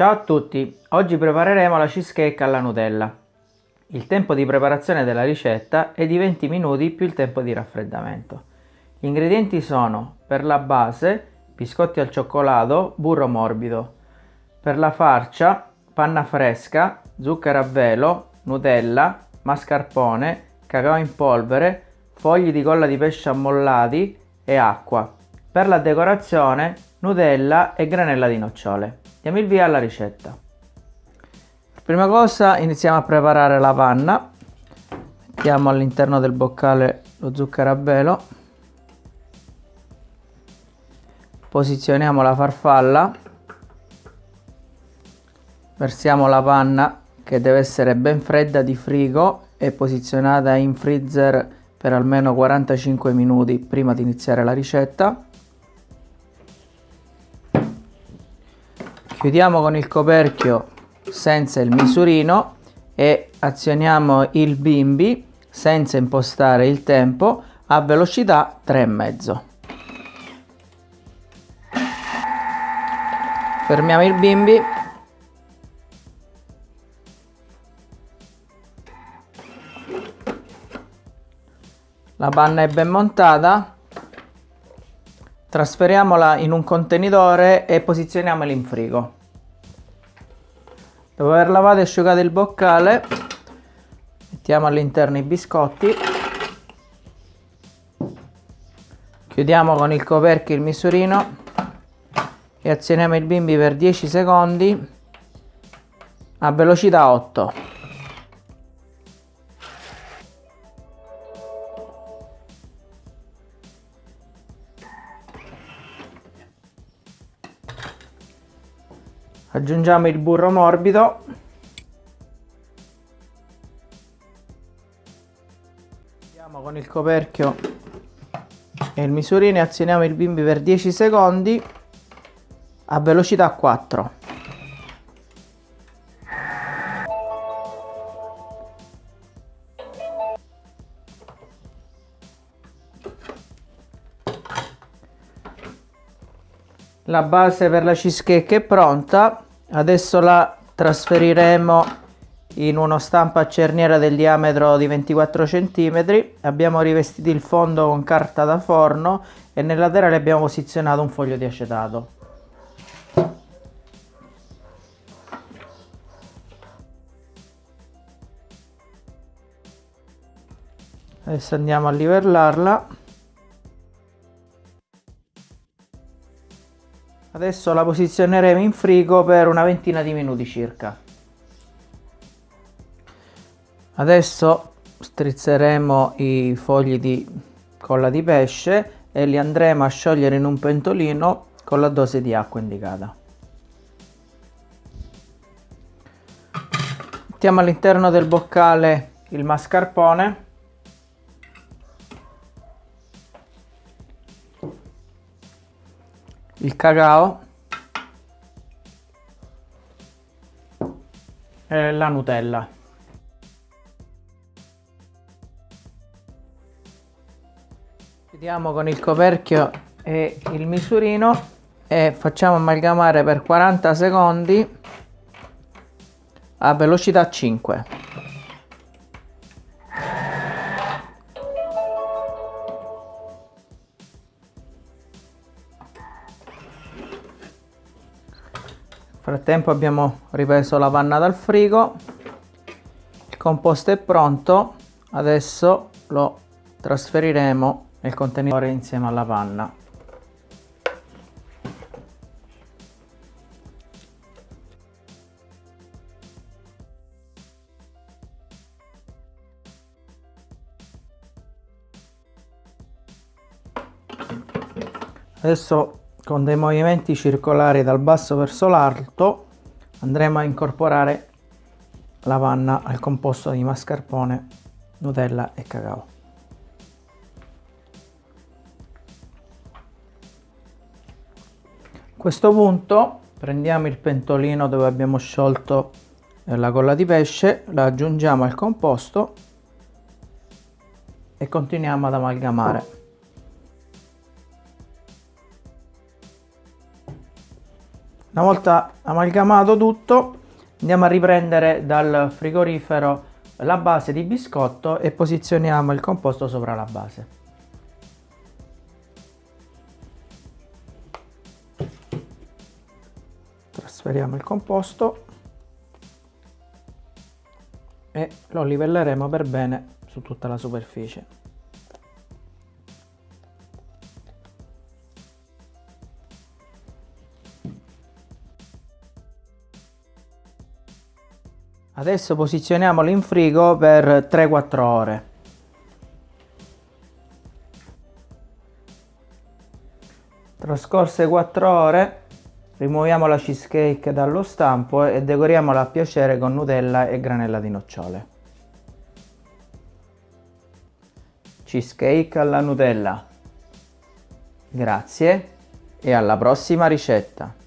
Ciao a tutti, oggi prepareremo la cheesecake alla Nutella. Il tempo di preparazione della ricetta è di 20 minuti più il tempo di raffreddamento. Gli ingredienti sono per la base biscotti al cioccolato, burro morbido, per la farcia panna fresca, zucchero a velo, Nutella, mascarpone, cacao in polvere, fogli di colla di pesce ammollati e acqua. Per la decorazione Nutella e granella di nocciole. Diamo il via alla ricetta. Prima cosa iniziamo a preparare la panna. Mettiamo all'interno del boccale lo zucchero a velo. Posizioniamo la farfalla. Versiamo la panna che deve essere ben fredda di frigo e posizionata in freezer per almeno 45 minuti prima di iniziare la ricetta. Chiudiamo con il coperchio senza il misurino e azioniamo il bimbi senza impostare il tempo a velocità 3,5. Fermiamo il bimbi. La panna è ben montata. Trasferiamola in un contenitore e posizioniamola in frigo. Dopo aver lavato e asciugato il boccale, mettiamo all'interno i biscotti. Chiudiamo con il coperchio il misurino e azioniamo il bimbi per 10 secondi a velocità 8. Aggiungiamo il burro morbido. Andiamo con il coperchio e il misurino e azioniamo il bimbi per 10 secondi a velocità 4 la base per la cheesecake è pronta. Adesso la trasferiremo in uno stampo a cerniera del diametro di 24 cm abbiamo rivestito il fondo con carta da forno e nel laterale abbiamo posizionato un foglio di acetato. Adesso andiamo a livellarla Adesso la posizioneremo in frigo per una ventina di minuti circa. Adesso strizzeremo i fogli di colla di pesce e li andremo a sciogliere in un pentolino con la dose di acqua indicata. Mettiamo all'interno del boccale il mascarpone il cacao e la Nutella. Chiudiamo con il coperchio e il misurino e facciamo amalgamare per 40 secondi a velocità 5. Frattempo abbiamo ripreso la panna dal frigo. Il composto è pronto. Adesso lo trasferiremo nel contenitore insieme alla panna. Adesso con dei movimenti circolari dal basso verso l'alto andremo a incorporare la panna al composto di mascarpone, Nutella e cacao. A questo punto prendiamo il pentolino dove abbiamo sciolto la colla di pesce, la aggiungiamo al composto e continuiamo ad amalgamare. Una volta amalgamato tutto andiamo a riprendere dal frigorifero la base di biscotto e posizioniamo il composto sopra la base. Trasferiamo il composto e lo livelleremo per bene su tutta la superficie. Adesso posizioniamolo in frigo per 3-4 ore. Trascorse 4 ore, rimuoviamo la cheesecake dallo stampo e decoriamola a piacere con Nutella e granella di nocciole. Cheesecake alla Nutella. Grazie e alla prossima ricetta.